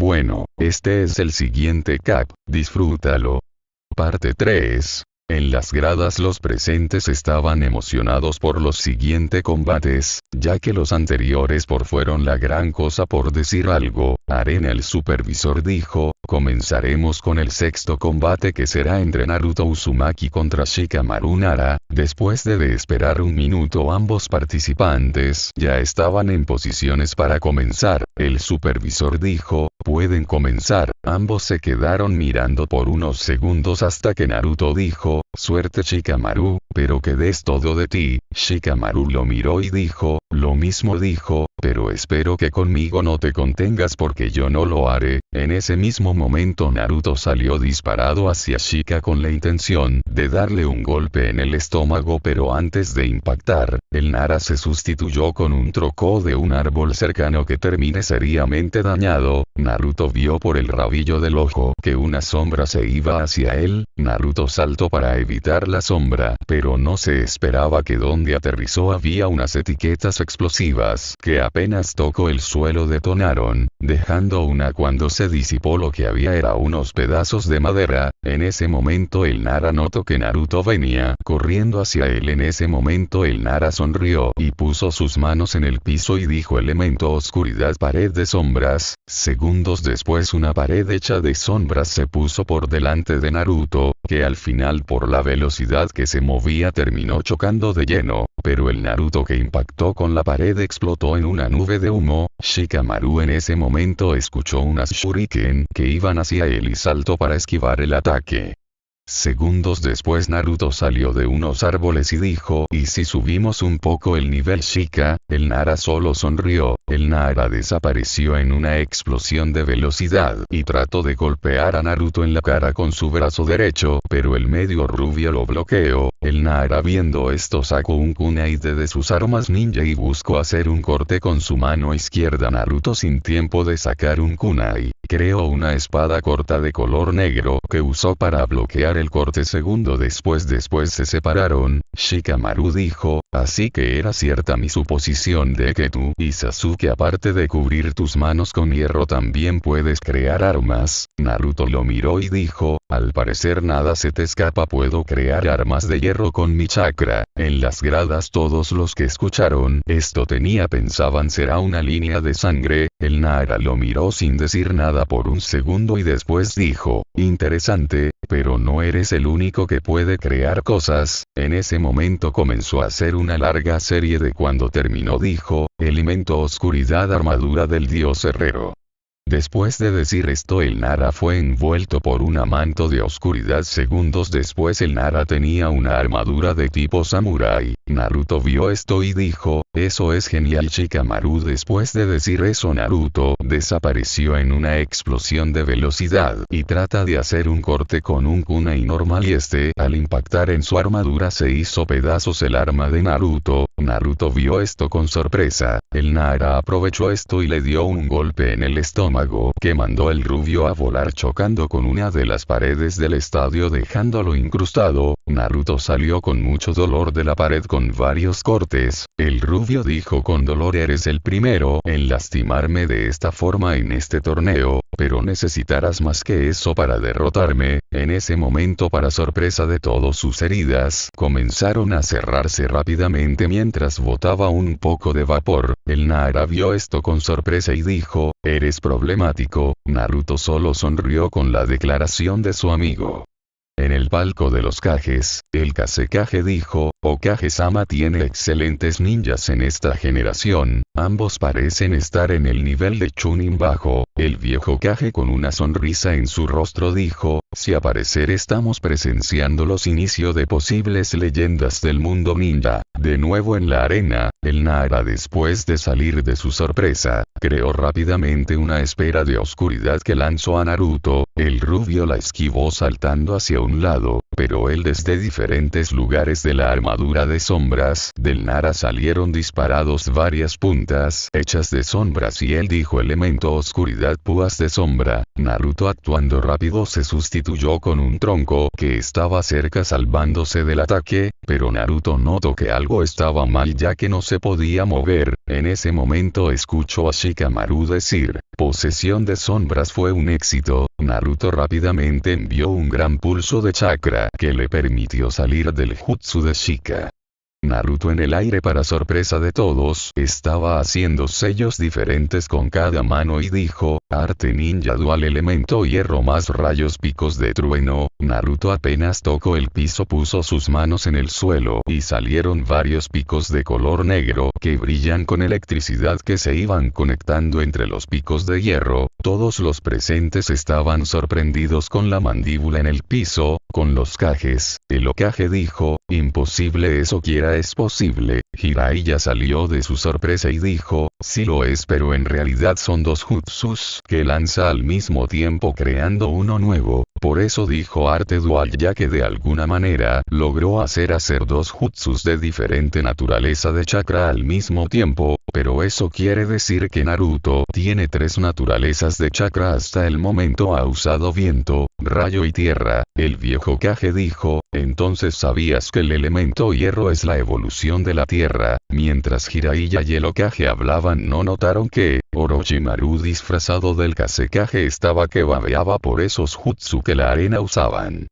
Bueno, este es el siguiente cap, disfrútalo. Parte 3. En las gradas los presentes estaban emocionados por los siguientes combates, ya que los anteriores por fueron la gran cosa por decir algo, Arena el supervisor dijo, comenzaremos con el sexto combate que será entre Naruto Uzumaki contra Shikamaru Nara, después de, esperar un minuto ambos participantes ya estaban en posiciones para comenzar, el supervisor dijo, pueden comenzar, ambos se quedaron mirando por unos segundos hasta que Naruto dijo, suerte Shikamaru, pero que des todo de ti, Shikamaru lo miró y dijo, lo mismo dijo, pero espero que conmigo no te contengas porque yo no lo haré. En ese mismo momento Naruto salió disparado hacia Shika con la intención de darle un golpe en el estómago pero antes de impactar, el Nara se sustituyó con un troco de un árbol cercano que termine seriamente dañado, Naruto vio por el rabillo del ojo que una sombra se iba hacia él, Naruto saltó para evitar la sombra, pero no se esperaba que donde aterrizó había unas etiquetas explosivas que apenas tocó el suelo detonaron, dejando una cuando se disipó lo que había era unos pedazos de madera, en ese momento el Nara notó que Naruto venía corriendo hacia él. En ese momento el Nara sonrió y puso sus manos en el piso y dijo elemento oscuridad pared de sombras, segundos después una pared hecha de sombras se puso por delante de Naruto, que al final por la velocidad que se movía terminó chocando de lleno, pero el Naruto que impactó con la pared explotó en una nube de humo, Shikamaru en ese momento escuchó unas shuriken que iban hacia él y saltó para esquivar el ataque. Segundos después Naruto salió de unos árboles y dijo, ¿y si subimos un poco el nivel Shika? El Nara solo sonrió, el Nara desapareció en una explosión de velocidad y trató de golpear a Naruto en la cara con su brazo derecho, pero el medio rubio lo bloqueó, el Nara viendo esto sacó un kunai de sus armas ninja y buscó hacer un corte con su mano izquierda. Naruto sin tiempo de sacar un kunai, creó una espada corta de color negro que usó para bloquear el corte. Segundo después después se separaron, Shikamaru dijo, así que era cierta mi suposición de que tú y Sasuke aparte de cubrir tus manos con hierro también puedes crear armas, Naruto lo miró y dijo, al parecer nada se te escapa puedo crear armas de hierro con mi chakra, en las gradas todos los que escucharon esto tenía pensaban será una línea de sangre, el Nara lo miró sin decir nada por un segundo y después dijo, interesante, pero no eres el único que puede crear cosas, en ese momento comenzó a hacer una larga serie de cuando terminó dijo, elemento oscuridad armadura del dios herrero. Después de decir esto el Nara fue envuelto por un manto de oscuridad. Segundos después el Nara tenía una armadura de tipo samurai, Naruto vio esto y dijo, eso es genial Shikamaru después de decir eso Naruto desapareció en una explosión de velocidad y trata de hacer un corte con un kunai normal y este al impactar en su armadura se hizo pedazos el arma de Naruto, Naruto vio esto con sorpresa, el Nara aprovechó esto y le dio un golpe en el estómago que mandó el rubio a volar chocando con una de las paredes del estadio dejándolo incrustado, Naruto salió con mucho dolor de la pared con varios cortes, el rubio dijo con dolor eres el primero en lastimarme de esta forma en este torneo, pero necesitarás más que eso para derrotarme, en ese momento para sorpresa de todos sus heridas comenzaron a cerrarse rápidamente mientras botaba un poco de vapor, el Nara vio esto con sorpresa y dijo, eres problemático, Naruto solo sonrió con la declaración de su amigo. En el palco de los Kages, el Kazekage dijo, Okage-sama tiene excelentes ninjas en esta generación, ambos parecen estar en el nivel de Chunin bajo, el viejo Kage con una sonrisa en su rostro dijo, si a parecer estamos presenciando los inicios de posibles leyendas del mundo ninja, de nuevo en la arena, el Nara después de salir de su sorpresa, creó rápidamente una espera de oscuridad que lanzó a Naruto, el rubio la esquivó saltando hacia un lado, pero él desde diferentes lugares de la armadura de sombras del Nara salieron disparados varias puntas hechas de sombras y él dijo elemento oscuridad púas de sombra. Naruto actuando rápido se sustituyó con un tronco que estaba cerca salvándose del ataque, pero Naruto notó que algo estaba mal ya que no se podía mover. En ese momento escuchó a Shikamaru decir, posesión de sombras fue un éxito, Naruto rápidamente envió un gran pulso de chakra que le permitió salir del jutsu de Shika. Naruto en el aire para sorpresa de todos, estaba haciendo sellos diferentes con cada mano y dijo, arte ninja dual elemento hierro más rayos picos de trueno, Naruto apenas tocó el piso puso sus manos en el suelo y salieron varios picos de color negro que brillan con electricidad que se iban conectando entre los picos de hierro, todos los presentes estaban sorprendidos con la mandíbula en el piso, con los cajes, el Okage dijo, imposible eso quiera es posible, Jiraiya salió de su sorpresa y dijo, sí lo es pero en realidad son dos jutsus que lanza al mismo tiempo creando uno nuevo, por eso dijo arte dual ya que de alguna manera logró hacer hacer dos jutsus de diferente naturaleza de chakra al mismo tiempo, pero eso quiere decir que Naruto tiene tres naturalezas de chakra hasta el momento ha usado viento, rayo y tierra, el viejo Kage dijo, entonces sabías que el elemento hierro es la evolución de la tierra, mientras Jiraiya y el Okage hablaban no notaron que, Orochimaru disfrazado del Kasekage estaba que babeaba por esos jutsu que la arena usaban.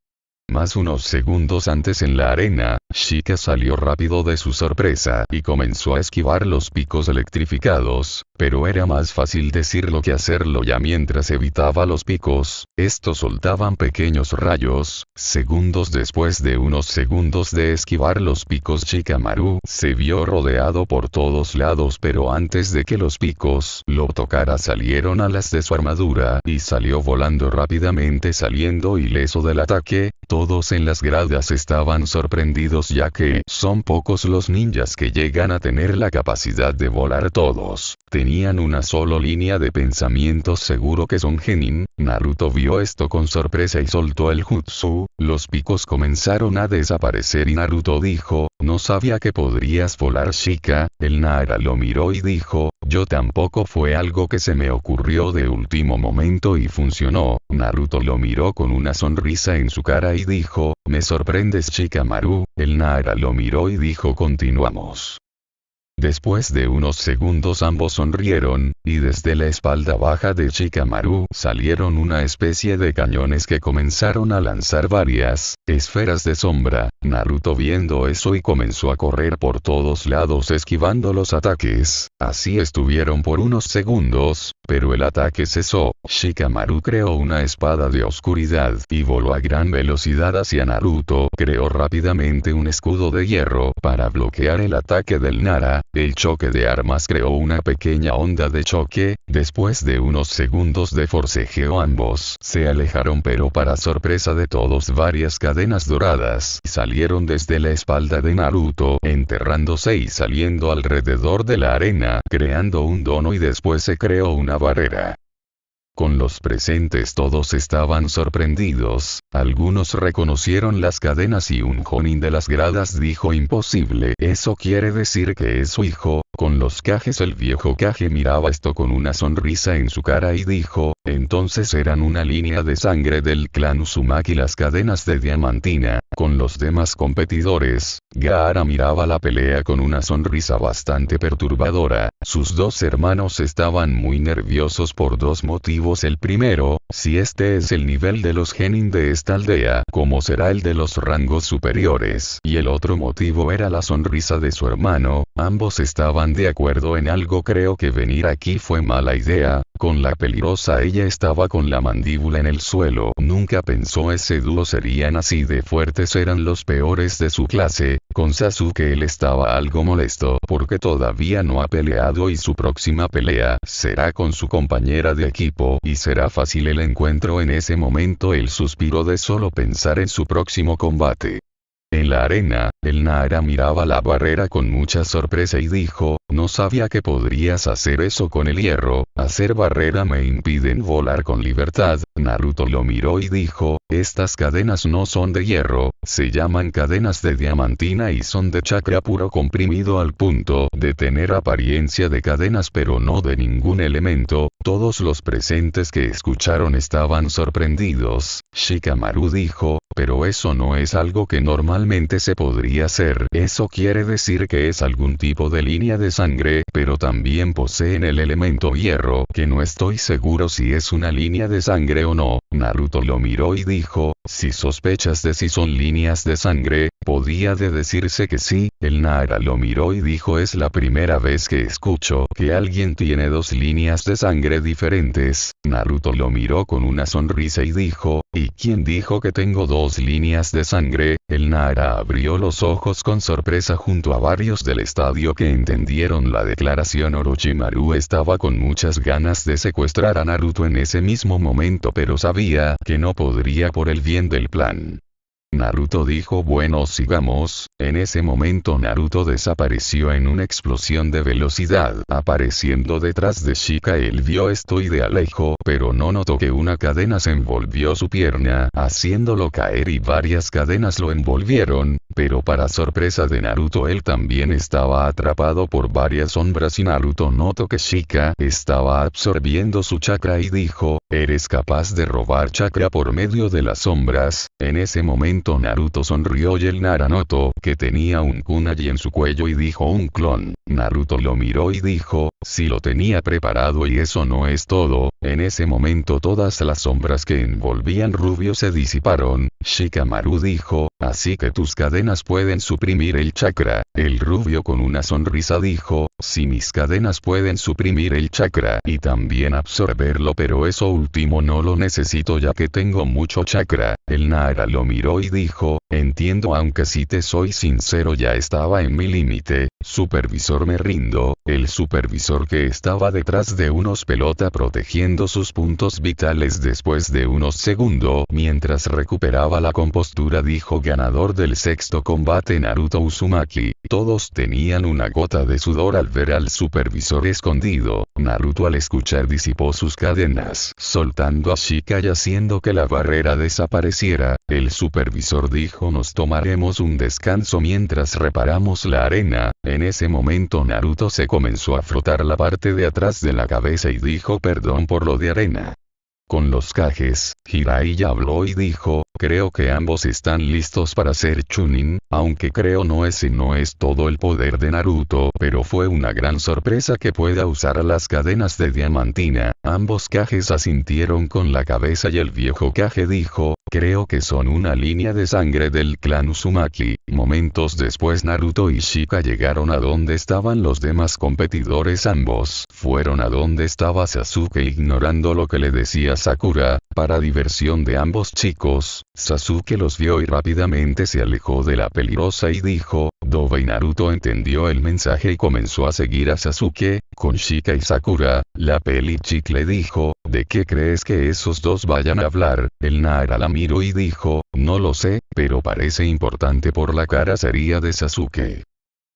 Más unos segundos antes en la arena, Shika salió rápido de su sorpresa y comenzó a esquivar los picos electrificados, pero era más fácil decirlo que hacerlo ya mientras evitaba los picos, estos soltaban pequeños rayos, segundos después de unos segundos de esquivar los picos Shikamaru se vio rodeado por todos lados pero antes de que los picos lo tocara salieron alas de su armadura y salió volando rápidamente saliendo ileso del ataque, todos en las gradas estaban sorprendidos ya que son pocos los ninjas que llegan a tener la capacidad de volar todos. Tenían una sola línea de pensamiento seguro que son genin, Naruto vio esto con sorpresa y soltó el jutsu, los picos comenzaron a desaparecer y Naruto dijo, no sabía que podrías volar Shika, el Nara lo miró y dijo, yo tampoco fue algo que se me ocurrió de último momento y funcionó, Naruto lo miró con una sonrisa en su cara y dijo, me sorprendes Shikamaru, el Nara lo miró y dijo continuamos. Después de unos segundos ambos sonrieron, y desde la espalda baja de Shikamaru salieron una especie de cañones que comenzaron a lanzar varias esferas de sombra. Naruto viendo eso y comenzó a correr por todos lados esquivando los ataques. Así estuvieron por unos segundos, pero el ataque cesó. Shikamaru creó una espada de oscuridad y voló a gran velocidad hacia Naruto. Creó rápidamente un escudo de hierro para bloquear el ataque del Nara. El choque de armas creó una pequeña onda de choque. Después de unos segundos de forcejeo ambos se alejaron pero para sorpresa de todos varias cadenas doradas salieron desde la espalda de Naruto enterrándose y saliendo alrededor de la arena creando un dono y después se creó una barrera. Con los presentes todos estaban sorprendidos, algunos reconocieron las cadenas y un jonin de las gradas dijo imposible. Eso quiere decir que es su hijo, con los cajes el viejo caje miraba esto con una sonrisa en su cara y dijo, entonces eran una línea de sangre del clan Uzumaki las cadenas de diamantina, con los demás competidores, Gaara miraba la pelea con una sonrisa bastante perturbadora, sus dos hermanos estaban muy nerviosos por dos motivos el primero, si este es el nivel de los genin de esta aldea, ¿cómo será el de los rangos superiores? Y el otro motivo era la sonrisa de su hermano, ambos estaban de acuerdo en algo creo que venir aquí fue mala idea, con la peligrosa ella estaba con la mandíbula en el suelo. Nunca pensó ese dúo serían así de fuertes eran los peores de su clase, con Sasuke él estaba algo molesto porque todavía no ha peleado y su próxima pelea será con su compañera de equipo y será fácil el encuentro en ese momento el suspiro de solo pensar en su próximo combate. En la arena, el Nara miraba la barrera con mucha sorpresa y dijo, no sabía que podrías hacer eso con el hierro, hacer barrera me impiden volar con libertad. Naruto lo miró y dijo, estas cadenas no son de hierro, se llaman cadenas de diamantina y son de chakra puro comprimido al punto de tener apariencia de cadenas pero no de ningún elemento, todos los presentes que escucharon estaban sorprendidos. Shikamaru dijo, pero eso no es algo que normalmente se podría hacer. Eso quiere decir que es algún tipo de línea de sangre, pero también poseen el elemento hierro, que no estoy seguro si es una línea de sangre o no. Naruto lo miró y dijo, si sospechas de si son líneas de sangre, podía de decirse que sí, el Nara lo miró y dijo es la primera vez que escucho que alguien tiene dos líneas de sangre diferentes. Naruto lo miró con una sonrisa y dijo, ¿y quién dijo que tengo dos líneas de sangre? El Nara abrió los ojos con sorpresa junto a varios del estadio que entendieron la declaración Orochimaru estaba con muchas ganas de secuestrar a Naruto en ese mismo momento pero sabía que no podría por el bien del plan. Naruto dijo bueno sigamos, en ese momento Naruto desapareció en una explosión de velocidad. Apareciendo detrás de Shika él vio esto y de alejo, pero no notó que una cadena se envolvió su pierna, haciéndolo caer y varias cadenas lo envolvieron, pero para sorpresa de Naruto él también estaba atrapado por varias sombras y Naruto notó que Shika estaba absorbiendo su chakra y dijo, ¿eres capaz de robar chakra por medio de las sombras? En ese momento Naruto sonrió y el Naranoto, que tenía un kunai en su cuello y dijo un clon. Naruto lo miró y dijo, si lo tenía preparado y eso no es todo, en ese momento todas las sombras que envolvían Rubio se disiparon, Shikamaru dijo, así que tus cadenas pueden suprimir el chakra, el Rubio con una sonrisa dijo, si mis cadenas pueden suprimir el chakra y también absorberlo pero eso último no lo necesito ya que tengo mucho chakra, el Nara lo miró y dijo, entiendo aunque si te soy sincero ya estaba en mi límite, supervisor me rindo, el supervisor que estaba detrás de unos pelota protegiendo sus puntos vitales después de unos segundos mientras recuperaba la compostura dijo ganador del sexto combate Naruto Uzumaki, todos tenían una gota de sudor al ver al supervisor escondido, Naruto al escuchar disipó sus cadenas soltando a Shika y haciendo que la barrera desapareciera, el supervisor dijo nos tomaremos un descanso mientras reparamos la arena, en ese momento Naruto se comenzó a frotar la parte de atrás de la cabeza y dijo perdón por lo de arena. Con los cajes, Jiraiya habló y dijo, creo que ambos están listos para ser Chunin, aunque creo no ese no es todo el poder de Naruto, pero fue una gran sorpresa que pueda usar las cadenas de diamantina, ambos cajes asintieron con la cabeza y el viejo caje dijo, Creo que son una línea de sangre del clan Uzumaki. Momentos después Naruto y Shika llegaron a donde estaban los demás competidores ambos. Fueron a donde estaba Sasuke ignorando lo que le decía Sakura, para diversión de ambos chicos, Sasuke los vio y rápidamente se alejó de la peligrosa y dijo, Doba y Naruto entendió el mensaje y comenzó a seguir a Sasuke, con Shika y Sakura, la peli chicle dijo, ¿de qué crees que esos dos vayan a hablar? El Nara la miró y dijo, no lo sé, pero parece importante por la cara sería de Sasuke.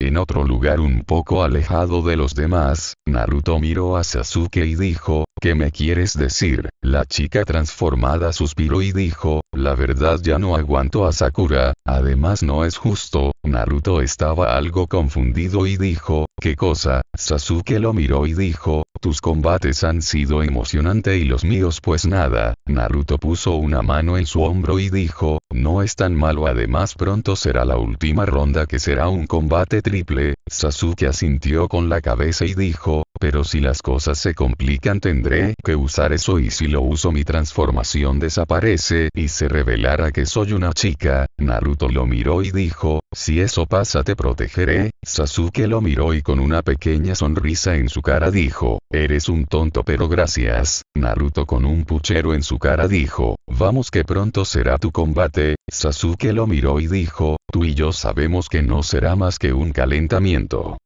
En otro lugar un poco alejado de los demás, Naruto miró a Sasuke y dijo, ¿qué me quieres decir? La chica transformada suspiró y dijo, la verdad ya no aguanto a Sakura, además no es justo, Naruto estaba algo confundido y dijo, ¿qué cosa? Sasuke lo miró y dijo, tus combates han sido emocionante y los míos pues nada, Naruto puso una mano en su hombro y dijo, no es tan malo además pronto será la última ronda que será un combate triple, Sasuke asintió con la cabeza y dijo, pero si las cosas se complican tendré que usar eso y si lo uso mi transformación desaparece y se revelará que soy una chica, Naruto lo miró y dijo, si eso pasa te protegeré, Sasuke lo miró y con una pequeña sonrisa en su cara dijo, eres un tonto pero gracias, Naruto con un puchero en su cara dijo, vamos que pronto será tu combate, Sasuke lo miró y dijo, tú y yo sabemos que no será más que un calentamiento.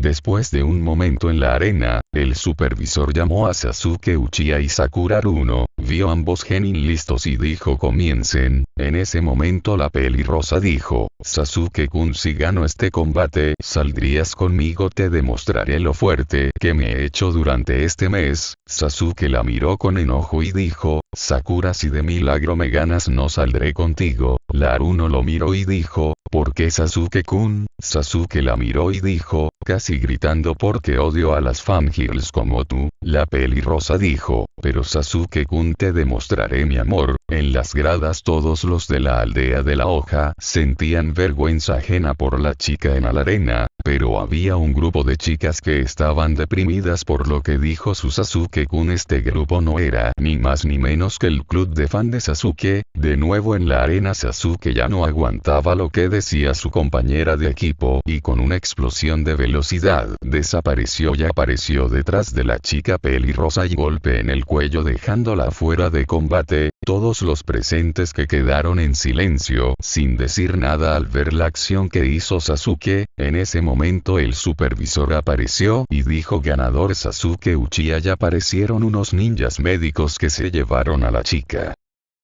Después de un momento en la arena, el supervisor llamó a Sasuke Uchiha y Sakura Runo, vio ambos genin listos y dijo comiencen, en ese momento la pelirrosa dijo, Sasuke-kun si gano este combate, saldrías conmigo te demostraré lo fuerte que me he hecho durante este mes, Sasuke la miró con enojo y dijo, Sakura si de milagro me ganas no saldré contigo, Laruno lo miró y dijo, ¿por qué Sasuke-kun? Sasuke la miró y dijo, casi gritando porque odio a las fangirls como tú, la pelirrosa dijo, pero Sasuke-kun te demostraré mi amor, en las gradas todos los de la aldea de la hoja sentían vergüenza ajena por la chica en la arena, pero había un grupo de chicas que estaban deprimidas por lo que dijo su Sasuke-kun este grupo no era ni más ni menos que el club de fan de Sasuke, de nuevo en la arena Sasuke ya no aguantaba lo que decía su compañera de equipo y con una explosión de velocidad desapareció y apareció detrás de la chica pelirrosa y golpe en el cuello dejándola fuera de combate, todos los presentes que quedaron en silencio sin decir nada al ver la acción que hizo Sasuke, en ese momento el supervisor apareció y dijo ganador Sasuke Uchiha y aparecieron unos ninjas médicos que se llevaron a la chica.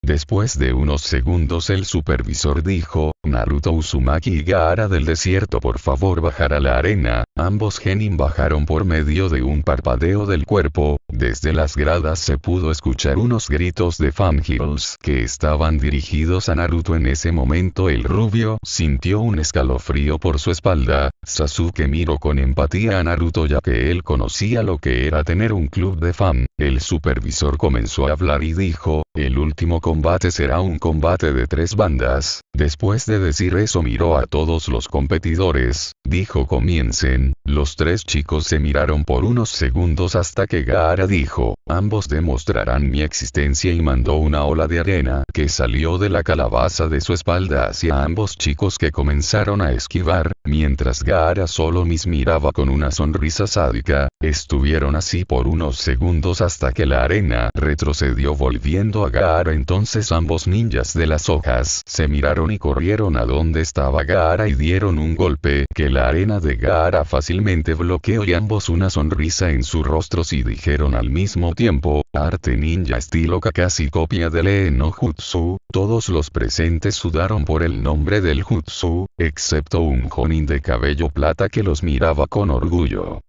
Después de unos segundos el supervisor dijo, Naruto Uzumaki y Gaara del desierto por favor bajar a la arena, ambos genin bajaron por medio de un parpadeo del cuerpo, desde las gradas se pudo escuchar unos gritos de fangirls que estaban dirigidos a Naruto. En ese momento el rubio sintió un escalofrío por su espalda, Sasuke miró con empatía a Naruto ya que él conocía lo que era tener un club de fan, el supervisor comenzó a hablar y dijo, el último combate será un combate de tres bandas. Después de decir eso miró a todos los competidores, dijo comiencen, los tres chicos se miraron por unos segundos hasta que Gaara dijo, ambos demostrarán mi existencia y mandó una ola de arena que salió de la calabaza de su espalda hacia ambos chicos que comenzaron a esquivar, mientras Gaara solo mis miraba con una sonrisa sádica, estuvieron así por unos segundos hasta que la arena retrocedió volviendo a Gaara. Entonces ambos ninjas de las hojas se miraron y corrieron a donde estaba Gaara y dieron un golpe que la arena de Gaara fácilmente bloqueó y ambos una sonrisa en sus rostros y dijeron al mismo tiempo, arte ninja estilo Kakashi copia del no Jutsu, todos los presentes sudaron por el nombre del Jutsu, excepto un Jonin de cabello plata que los miraba con orgullo.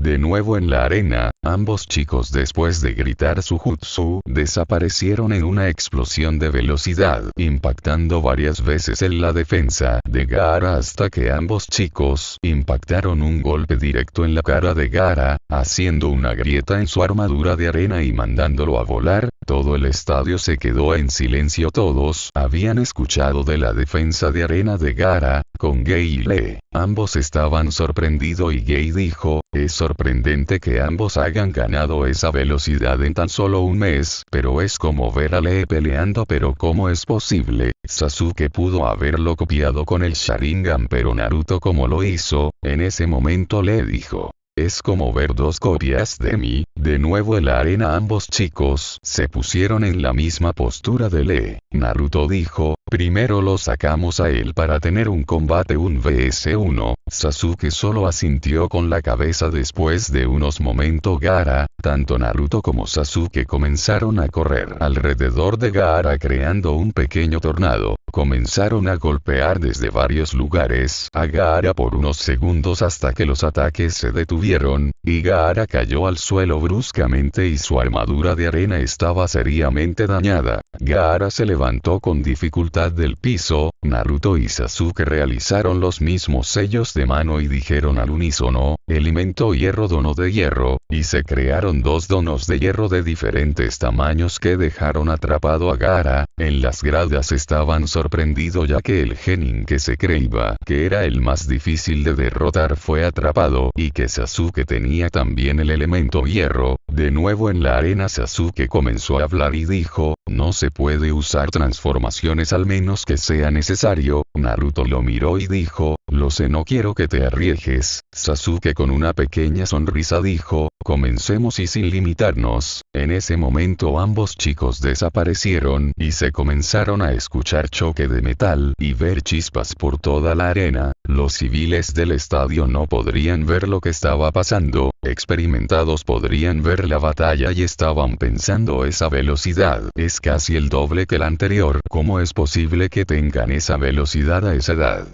De nuevo en la arena, ambos chicos después de gritar su jutsu desaparecieron en una explosión de velocidad, impactando varias veces en la defensa de Gara hasta que ambos chicos impactaron un golpe directo en la cara de Gara, haciendo una grieta en su armadura de arena y mandándolo a volar, todo el estadio se quedó en silencio todos habían escuchado de la defensa de arena de Gara, con Gay y Lee. Ambos estaban sorprendidos y Gay dijo, es sorprendente que ambos hayan ganado esa velocidad en tan solo un mes, pero es como ver a Lee peleando pero ¿cómo es posible? Sasuke pudo haberlo copiado con el Sharingan pero Naruto como lo hizo, en ese momento le dijo. Es como ver dos copias de mí, de nuevo en la arena ambos chicos se pusieron en la misma postura de Lee. Naruto dijo, primero lo sacamos a él para tener un combate un vs1, Sasuke solo asintió con la cabeza después de unos momentos Gara, tanto Naruto como Sasuke comenzaron a correr alrededor de Gara creando un pequeño tornado, comenzaron a golpear desde varios lugares a Gaara por unos segundos hasta que los ataques se detuvieron, murieron, y Gaara cayó al suelo bruscamente y su armadura de arena estaba seriamente dañada. Gaara se levantó con dificultad del piso, Naruto y Sasuke realizaron los mismos sellos de mano y dijeron al unísono, elemento hierro dono de hierro, y se crearon dos donos de hierro de diferentes tamaños que dejaron atrapado a Gaara, en las gradas estaban sorprendido ya que el genin que se creía que era el más difícil de derrotar fue atrapado y que Sasuke tenía también el elemento hierro, de nuevo en la arena Sasuke comenzó a hablar y dijo, no se puede usar transformaciones al menos que sea necesario, Naruto lo miró y dijo, lo sé no quiero que te arriesgues, Sasuke con una pequeña sonrisa dijo, comencemos y sin limitarnos, en ese momento ambos chicos desaparecieron y se comenzaron a escuchar choque de metal y ver chispas por toda la arena, los civiles del estadio no podrían ver lo que estaba pasando, experimentados podrían ver la batalla y estaban pensando esa velocidad es casi el doble que la anterior, ¿cómo es posible que tengan esa velocidad a esa edad?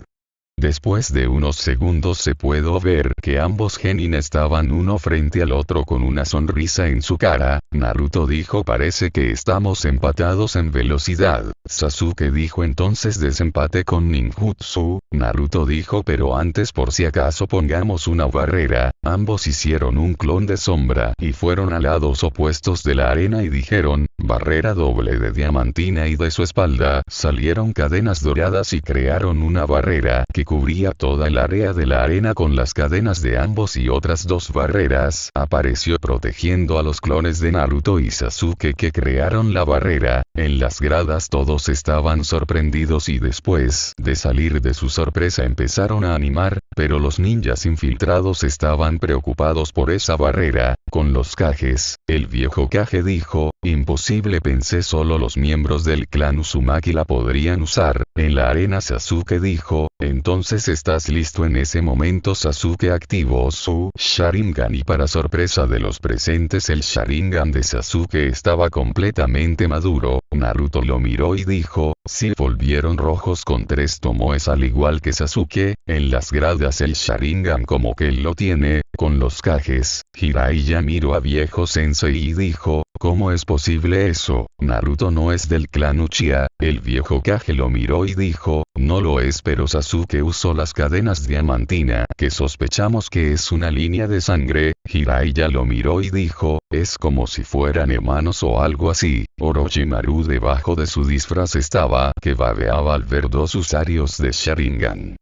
Después de unos segundos se pudo ver que ambos genin estaban uno frente al otro con una sonrisa en su cara, Naruto dijo parece que estamos empatados en velocidad, Sasuke dijo entonces desempate con ninjutsu, Naruto dijo pero antes por si acaso pongamos una barrera, ambos hicieron un clon de sombra y fueron a lados opuestos de la arena y dijeron, barrera doble de diamantina y de su espalda salieron cadenas doradas y crearon una barrera que cubría toda el área de la arena con las cadenas de ambos y otras dos barreras, apareció protegiendo a los clones de Naruto y Sasuke que crearon la barrera, en las gradas todos estaban sorprendidos y después de salir de su sorpresa empezaron a animar, pero los ninjas infiltrados estaban preocupados por esa barrera, con los cajes, el viejo Kage dijo, imposible pensé solo los miembros del clan Uzumaki la podrían usar, en la arena Sasuke dijo, entonces estás listo en ese momento Sasuke activó su Sharingan y para sorpresa de los presentes el Sharingan de Sasuke estaba completamente maduro, Naruto lo miró y dijo, si volvieron rojos con tres tomoes al igual que Sasuke, en las gradas el Sharingan como que lo tiene, con los cajes, Jiraiya miró a viejo sensei y dijo, ¿cómo es posible eso? Naruto no es del clan Uchiha, el viejo Kage lo miró y dijo, no lo es pero Sasuke usó las cadenas diamantina que sospechamos que es una línea de sangre, Jiraiya lo miró y dijo, es como si fueran hermanos o algo así, Orochimaru debajo de su disfraz estaba que babeaba al ver dos usarios de Sharingan.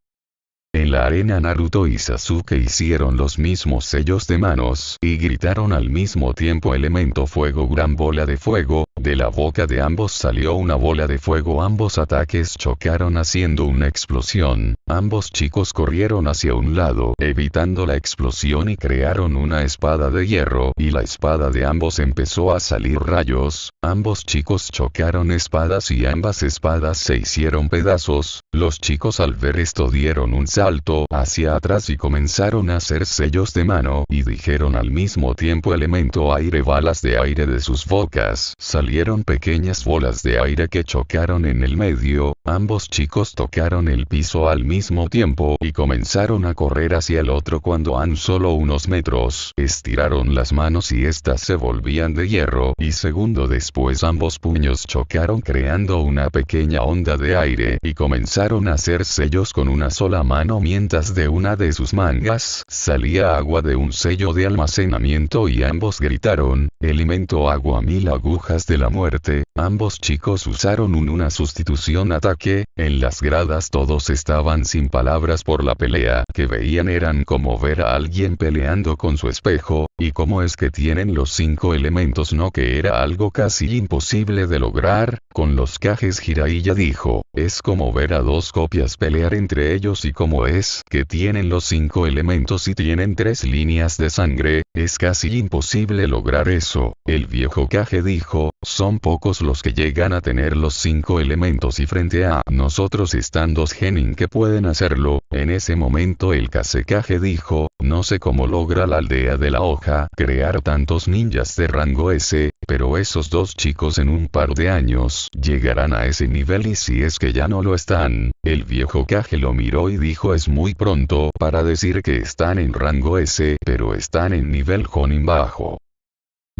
En la arena Naruto y Sasuke hicieron los mismos sellos de manos y gritaron al mismo tiempo elemento fuego gran bola de fuego, de la boca de ambos salió una bola de fuego. Ambos ataques chocaron haciendo una explosión, ambos chicos corrieron hacia un lado evitando la explosión y crearon una espada de hierro y la espada de ambos empezó a salir rayos, ambos chicos chocaron espadas y ambas espadas se hicieron pedazos, los chicos al ver esto dieron un salto hacia atrás y comenzaron a hacer sellos de mano y dijeron al mismo tiempo elemento aire balas de aire de sus bocas. Salieron pequeñas bolas de aire que chocaron en el medio, ambos chicos tocaron el piso al mismo tiempo y comenzaron a correr hacia el otro cuando han solo unos metros. Estiraron las manos y éstas se volvían de hierro y segundo después ambos puños chocaron creando una pequeña onda de aire y comenzaron a hacer sellos con una sola mano mientras de una de sus mangas salía agua de un sello de almacenamiento y ambos gritaron, elemento agua mil agujas de la muerte, ambos chicos usaron un una sustitución ataque, en las gradas todos estaban sin palabras por la pelea que veían eran como ver a alguien peleando con su espejo, y cómo es que tienen los cinco elementos no que era algo casi imposible de lograr, con los cajes Jiraiya dijo, es como ver a dos copias pelear entre ellos y como es que tienen los cinco elementos y tienen tres líneas de sangre, es casi imposible lograr eso. El viejo Kage dijo, son pocos los que llegan a tener los cinco elementos y frente a nosotros están dos genin que pueden hacerlo. En ese momento el Kage dijo, no sé cómo logra la aldea de la hoja crear tantos ninjas de rango S, pero esos dos chicos en un par de años llegarán a ese nivel y si es que ya no lo están, el viejo Kage lo miró y dijo es muy pronto para decir que están en rango S, pero están en nivel Jonin bajo.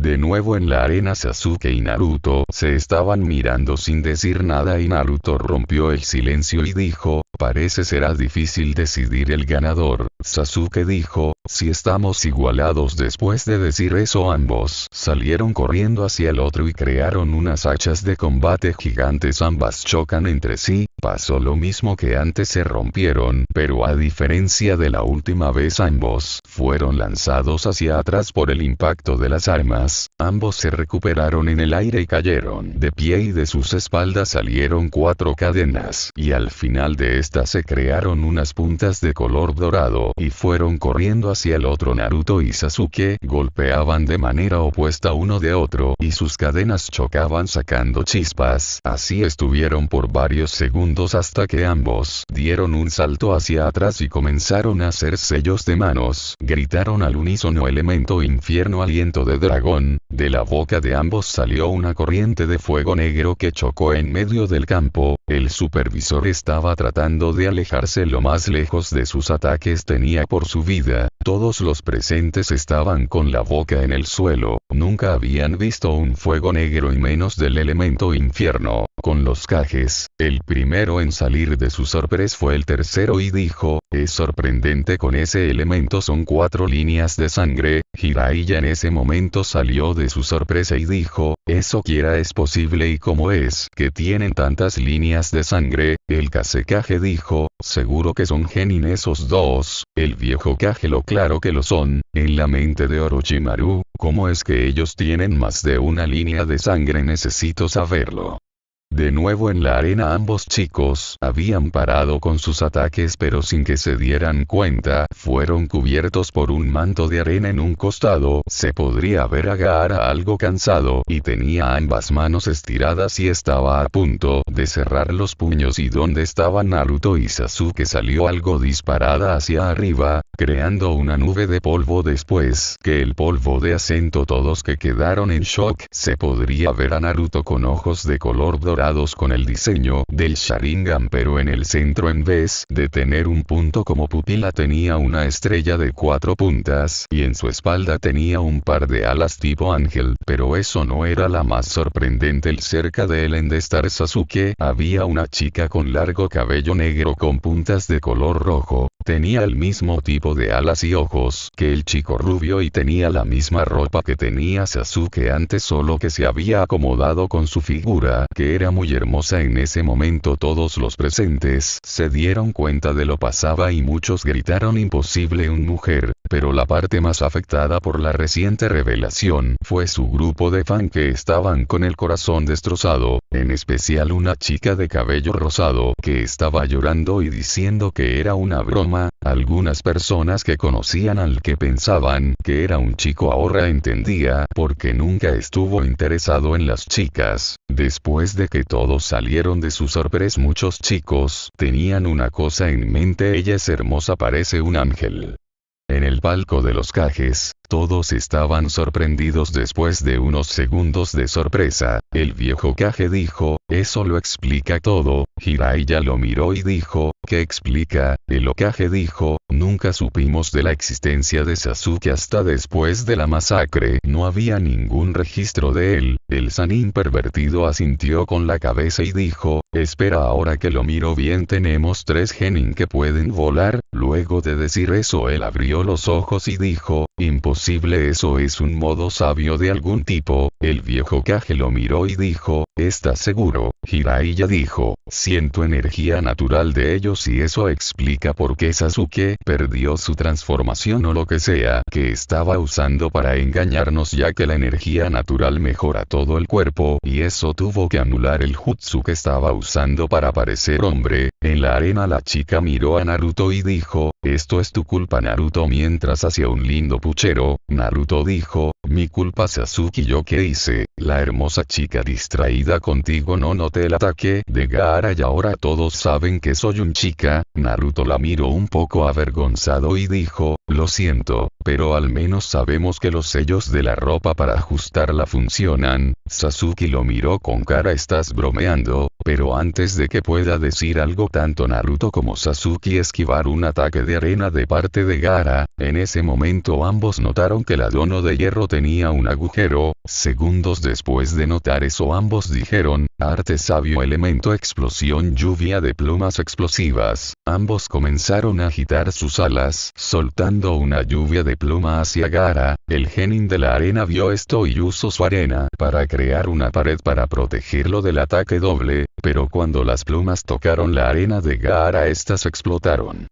De nuevo en la arena Sasuke y Naruto se estaban mirando sin decir nada y Naruto rompió el silencio y dijo, Parece será difícil decidir el ganador. Sasuke dijo, si estamos igualados después de decir eso ambos salieron corriendo hacia el otro y crearon unas hachas de combate gigantes. Ambas chocan entre sí, pasó lo mismo que antes se rompieron, pero a diferencia de la última vez ambos fueron lanzados hacia atrás por el impacto de las armas, ambos se recuperaron en el aire y cayeron de pie y de sus espaldas salieron cuatro cadenas. Y al final de estas se crearon unas puntas de color dorado y fueron corriendo hacia el otro Naruto y Sasuke golpeaban de manera opuesta uno de otro y sus cadenas chocaban sacando chispas. Así estuvieron por varios segundos hasta que ambos dieron un salto hacia atrás y comenzaron a hacer sellos de manos. Gritaron al unísono elemento infierno aliento de dragón. De la boca de ambos salió una corriente de fuego negro que chocó en medio del campo. El supervisor estaba tratando de alejarse lo más lejos de sus ataques tenía por su vida. Todos los presentes estaban con la boca en el suelo, nunca habían visto un fuego negro y menos del elemento infierno. Con los cajes, el primero en salir de su sorpresa fue el tercero y dijo, es sorprendente con ese elemento son cuatro líneas de sangre, Jiraiya en ese momento salió de su sorpresa y dijo, eso quiera es posible y como es que tienen tantas líneas de sangre, el Kasekaje dijo, seguro que son genin esos dos, el viejo Kage lo claro que lo son, en la mente de Orochimaru, ¿cómo es que ellos tienen más de una línea de sangre? Necesito saberlo. De nuevo en la arena ambos chicos habían parado con sus ataques pero sin que se dieran cuenta, fueron cubiertos por un manto de arena en un costado, se podría ver a Gaara algo cansado y tenía ambas manos estiradas y estaba a punto de cerrar los puños. Y donde estaban Naruto y Sasuke salió algo disparada hacia arriba, creando una nube de polvo. Después que el polvo de acento todos que quedaron en shock se podría ver a Naruto con ojos de color dorado con el diseño del Sharingan pero en el centro en vez de tener un punto como pupila tenía una estrella de cuatro puntas y en su espalda tenía un par de alas tipo ángel. Pero eso no era la más sorprendente. El cerca de él en Star Sasuke había una chica con largo cabello negro con puntas de color rojo, tenía el mismo tipo de alas y ojos que el chico rubio y tenía la misma ropa que tenía Sasuke antes solo que se había acomodado con su figura que era muy hermosa en ese momento. Todos los presentes se dieron cuenta de lo pasaba y muchos gritaron imposible un mujer, pero la parte más afectada por la reciente revelación fue su grupo de fan que estaban con el corazón destrozado, en especial una chica de cabello rosado que estaba llorando y diciendo que era una broma, algunas personas que conocían al que pensaban que era un chico ahora entendía porque nunca estuvo interesado en las chicas, después de que todos salieron de su sorpresa muchos chicos tenían una cosa en mente. Ella es hermosa parece un ángel. En el palco de los cajes, todos estaban sorprendidos después de unos segundos de sorpresa, el viejo caje dijo, eso lo explica todo, Jiraiya lo miró y dijo, ¿qué explica? El Okage dijo, nunca supimos de la existencia de Sasuke hasta después de la masacre, no había ningún registro de él, el Sanin pervertido asintió con la cabeza y dijo, espera ahora que lo miro bien. Tenemos tres genin que pueden volar, luego de decir eso él abrió los ojos y dijo, imposible eso es un modo sabio de algún tipo, el viejo Kage lo miró y dijo, ¿estás seguro? Jiraiya dijo, siento energía natural de ellos y eso explica por qué Sasuke perdió su transformación o lo que sea que estaba usando para engañarnos ya que la energía natural mejora todo el cuerpo y eso tuvo que anular el jutsu que estaba usando para parecer hombre, en la arena la chica miró a Naruto y dijo, esto es tu culpa Naruto mientras hacía un lindo puchero, Naruto dijo, mi culpa Sasuke yo qué hice, la hermosa chica distraída contigo no noté el ataque de Gaara y ahora todos saben que soy un chica, Naruto la miró un poco avergonzado y dijo, lo siento, pero al menos sabemos que los sellos de la ropa para ajustarla funcionan, Sasuke lo miró con cara estás bromeando, pero antes de que pueda decir algo tanto Naruto como Sasuke esquivar un ataque de arena de parte de Gara, en ese momento ambos notaron que la dono de hierro tenía un agujero, segundos después de notar eso ambos dijeron, arte sabio elemento explosión lluvia de plumas explosivas, ambos comenzaron a agitar sus alas, soltando una lluvia de pluma hacia Gara, el genin de la arena vio esto y usó su arena para crear una pared para protegerlo del ataque doble, pero cuando las plumas tocaron la arena de Gaara estas explotaron.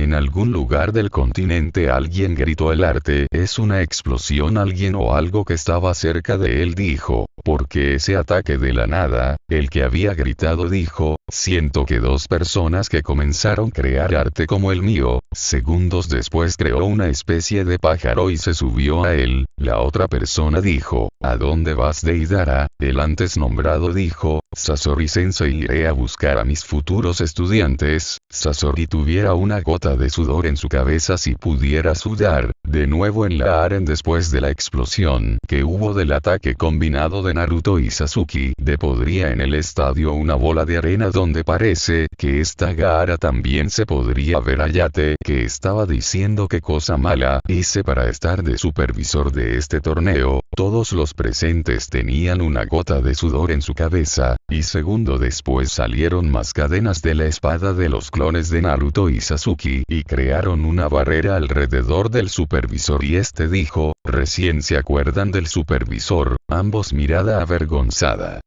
En algún lugar del continente alguien gritó el arte es una explosión alguien o algo que estaba cerca de él dijo, porque ese ataque de la nada, el que había gritado dijo, siento que dos personas que comenzaron a crear arte como el mío, segundos después creó una especie de pájaro y se subió a él, la otra persona dijo, ¿a dónde vas Deidara? El antes nombrado dijo, Sasori Sensei iré a buscar a mis futuros estudiantes, Sasori tuviera una gota de sudor en su cabeza si pudiera sudar, de nuevo en la aren después de la explosión que hubo del ataque combinado de Naruto y Sasuke, de podría en el estadio una bola de arena donde parece que esta Gaara también se podría ver. Ayate que estaba diciendo que cosa mala hice para estar de supervisor de este torneo, todos los presentes tenían una gota de sudor en su cabeza, y segundo después salieron más cadenas de la espada de los clones de Naruto y Sasuke y crearon una barrera alrededor del supervisor y este dijo, recién se acuerdan del supervisor, ambos mirada avergonzada.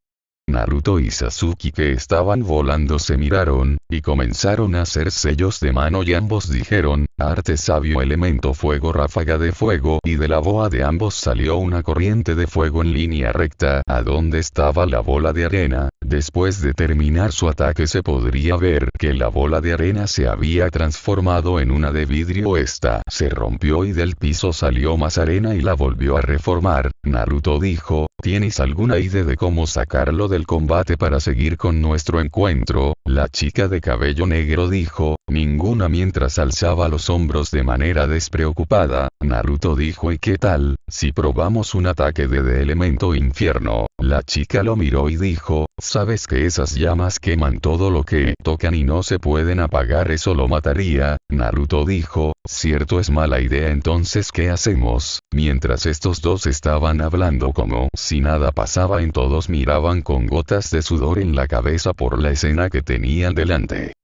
Naruto y Sasuke que estaban volando se miraron, y comenzaron a hacer sellos de mano y ambos dijeron, arte sabio elemento fuego ráfaga de fuego y de la boa de ambos salió una corriente de fuego en línea recta a donde estaba la bola de arena, después de terminar su ataque se podría ver que la bola de arena se había transformado en una de vidrio. Esta se rompió y del piso salió más arena y la volvió a reformar, Naruto dijo, ¿tienes alguna idea de cómo sacarlo del combate para seguir con nuestro encuentro? La chica de cabello negro dijo, ninguna mientras alzaba los hombros de manera despreocupada, Naruto dijo ¿y qué tal, si probamos un ataque de, de elemento infierno? La chica lo miró y dijo, sabes que esas llamas queman todo lo que tocan y no se pueden apagar eso lo mataría, Naruto dijo, cierto es mala idea entonces ¿qué hacemos? Mientras estos dos estaban hablando como si nada pasaba en todos miraban con gotas de sudor en la cabeza por la escena que tenían delante.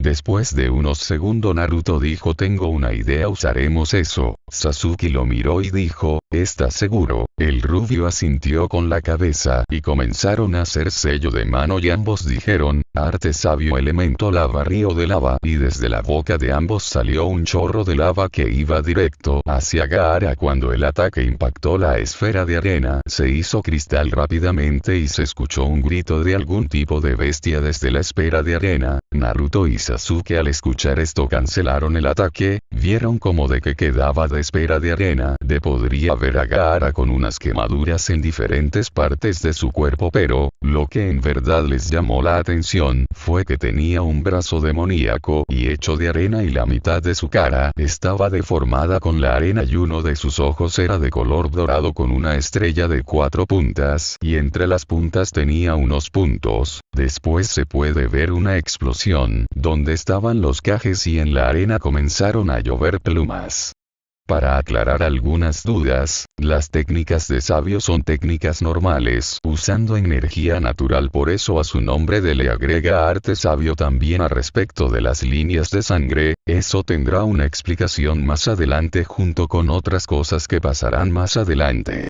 Después de unos segundos Naruto dijo tengo una idea usaremos eso, Sasuke lo miró y dijo, ¿estás seguro? El rubio asintió con la cabeza y comenzaron a hacer sello de mano y ambos dijeron, arte sabio elemento lava río de lava. Y desde la boca de ambos salió un chorro de lava que iba directo hacia Gaara cuando el ataque impactó la esfera de arena. Se hizo cristal rápidamente y se escuchó un grito de algún tipo de bestia desde la esfera de arena, Naruto y Sasuke al escuchar esto cancelaron el ataque, vieron como de que quedaba de espera de arena, de podría ver a Gaara con unas quemaduras en diferentes partes de su cuerpo pero, lo que en verdad les llamó la atención, fue que tenía un brazo demoníaco y hecho de arena y la mitad de su cara estaba deformada con la arena y uno de sus ojos era de color dorado con una estrella de cuatro puntas y entre las puntas tenía unos puntos, después se puede ver una explosión, donde estaban los cajes y en la arena comenzaron a llover plumas. Para aclarar algunas dudas, las técnicas de sabio son técnicas normales, usando energía natural por eso a su nombre de le agrega arte sabio también a respecto de las líneas de sangre, eso tendrá una explicación más adelante junto con otras cosas que pasarán más adelante.